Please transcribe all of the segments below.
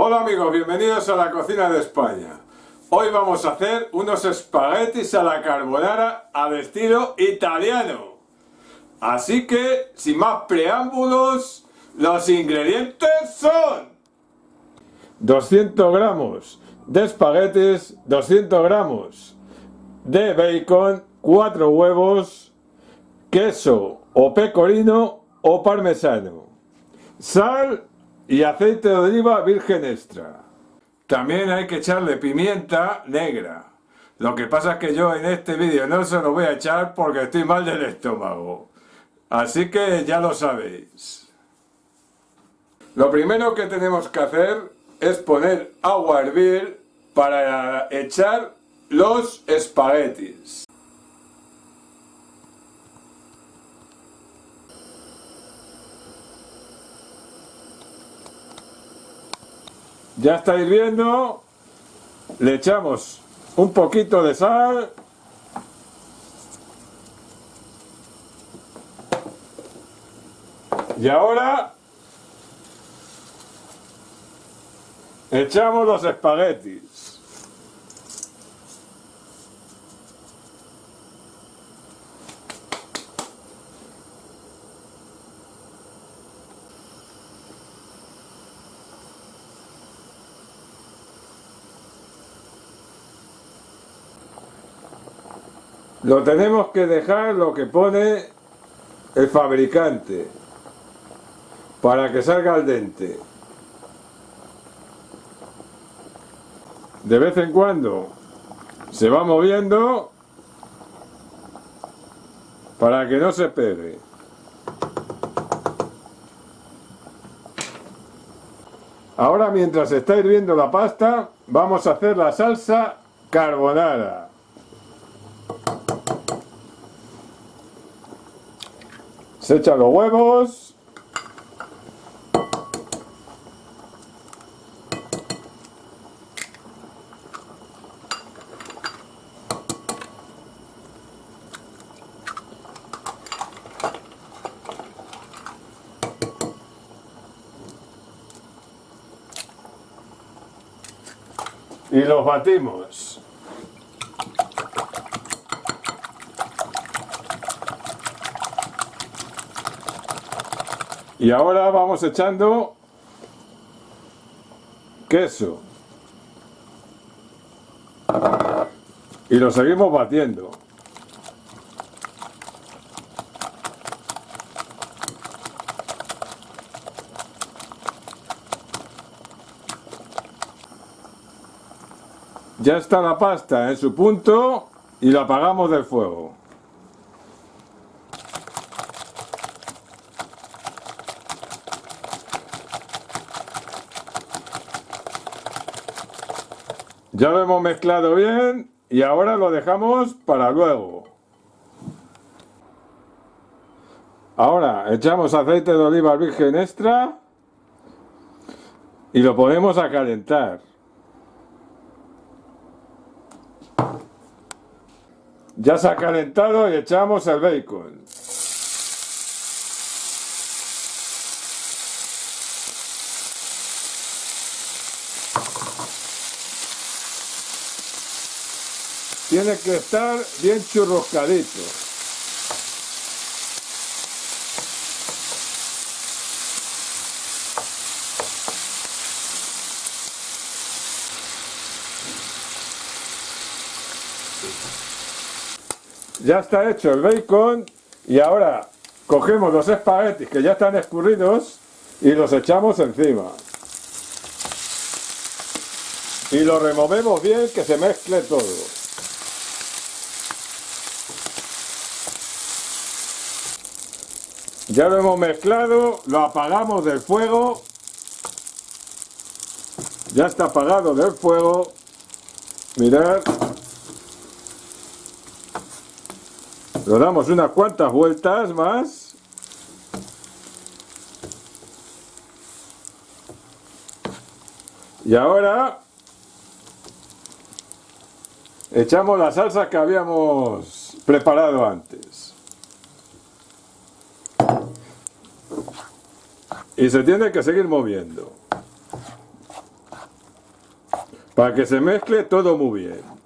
Hola amigos, bienvenidos a la cocina de España. Hoy vamos a hacer unos espaguetis a la carbonara al estilo italiano. Así que, sin más preámbulos, los ingredientes son 200 gramos de espaguetis, 200 gramos de bacon, 4 huevos, queso o pecorino o parmesano, sal y aceite de oliva virgen extra. También hay que echarle pimienta negra. Lo que pasa es que yo en este vídeo no se lo voy a echar porque estoy mal del estómago. Así que ya lo sabéis. Lo primero que tenemos que hacer es poner agua a hervir para echar los espaguetis. Ya está hirviendo, le echamos un poquito de sal. Y ahora echamos los espaguetis. Lo tenemos que dejar lo que pone el fabricante para que salga al dente. De vez en cuando se va moviendo para que no se pegue. Ahora mientras está hirviendo la pasta vamos a hacer la salsa carbonara. Se echan los huevos. Y los batimos. Y ahora vamos echando queso. Y lo seguimos batiendo. Ya está la pasta en su punto y la apagamos del fuego. Ya lo hemos mezclado bien y ahora lo dejamos para luego. Ahora echamos aceite de oliva virgen extra y lo ponemos a calentar. Ya se ha calentado y echamos el bacon. Tiene que estar bien churroscadito. Ya está hecho el bacon y ahora cogemos los espaguetis que ya están escurridos y los echamos encima. Y lo removemos bien que se mezcle todo. Ya lo hemos mezclado, lo apagamos del fuego. Ya está apagado del fuego. Mirad. Lo damos unas cuantas vueltas más. Y ahora echamos la salsa que habíamos preparado antes. Y se tiene que seguir moviendo. Para que se mezcle todo muy bien.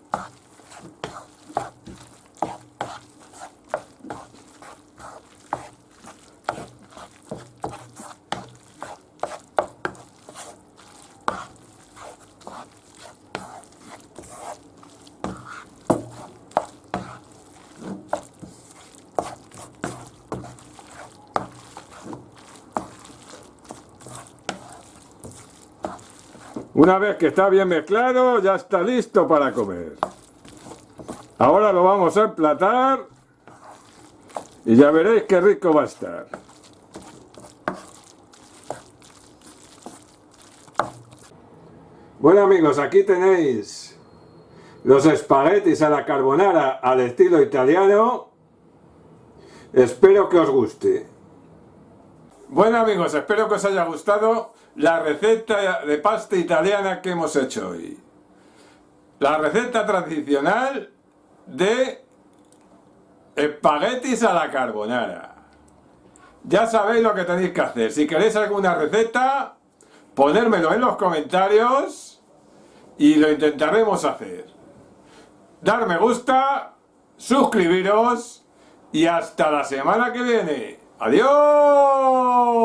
Una vez que está bien mezclado, ya está listo para comer. Ahora lo vamos a emplatar y ya veréis qué rico va a estar. Bueno amigos, aquí tenéis los espaguetis a la carbonara al estilo italiano. Espero que os guste. Bueno amigos, espero que os haya gustado la receta de pasta italiana que hemos hecho hoy. La receta tradicional de espaguetis a la carbonara. Ya sabéis lo que tenéis que hacer. Si queréis alguna receta, ponérmelo en los comentarios y lo intentaremos hacer. Dar me gusta, suscribiros y hasta la semana que viene. ¡Adiós!